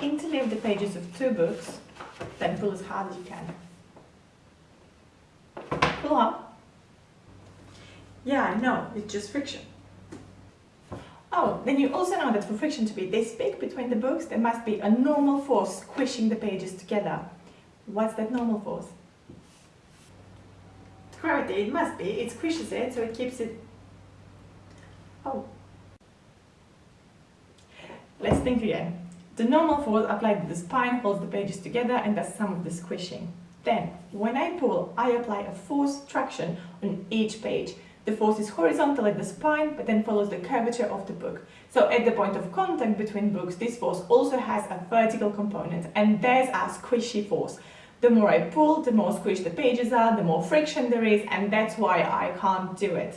interleave the pages of two books, then pull as hard as you can. Pull up. Yeah, I know, it's just friction. Oh, then you also know that for friction to be this big between the books, there must be a normal force squishing the pages together. What's that normal force? Gravity, it must be. It squishes it, so it keeps it... Oh. Let's think again. The normal force applied to the spine holds the pages together and does some of the squishing. Then, when I pull, I apply a force traction on each page. The force is horizontal at the spine, but then follows the curvature of the book. So at the point of contact between books, this force also has a vertical component, and there's a squishy force. The more I pull, the more squished the pages are, the more friction there is, and that's why I can't do it.